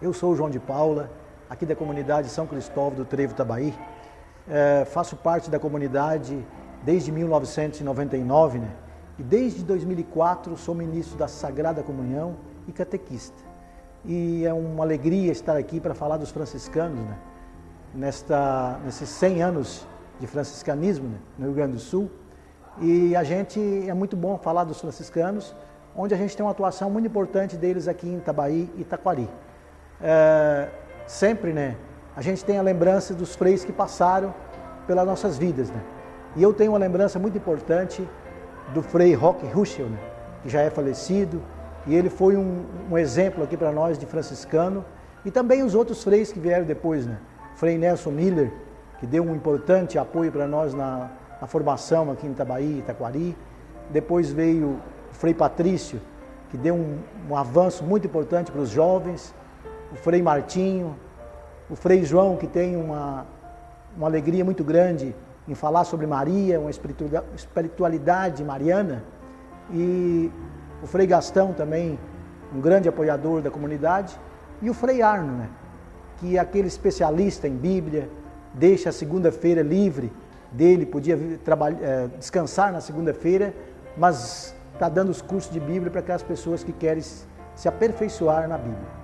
Eu sou o João de Paula, aqui da comunidade São Cristóvão do Trevo Tabaí. É, faço parte da comunidade desde 1999, né? E desde 2004 sou ministro da Sagrada Comunhão e catequista. E é uma alegria estar aqui para falar dos franciscanos, né? Nesta, nesses 100 anos de franciscanismo né? no Rio Grande do Sul. E a gente, é muito bom falar dos franciscanos, onde a gente tem uma atuação muito importante deles aqui em Itabaí e Itaquari é, sempre, né, a gente tem a lembrança dos freis que passaram pelas nossas vidas, né? E eu tenho uma lembrança muito importante do frei Roque Ruschel, né, que já é falecido, e ele foi um, um exemplo aqui para nós de franciscano, e também os outros freis que vieram depois, né? Frei Nelson Miller, que deu um importante apoio para nós na, na, formação aqui em Itabaí, Itaquari. Depois veio o Frei Patrício, que deu um, um avanço muito importante para os jovens o Frei Martinho, o Frei João, que tem uma, uma alegria muito grande em falar sobre Maria, uma espiritualidade mariana, e o Frei Gastão também, um grande apoiador da comunidade, e o Frei Arno, né, que é aquele especialista em Bíblia, deixa a segunda-feira livre dele, podia é, descansar na segunda-feira, mas está dando os cursos de Bíblia para aquelas pessoas que querem se aperfeiçoar na Bíblia.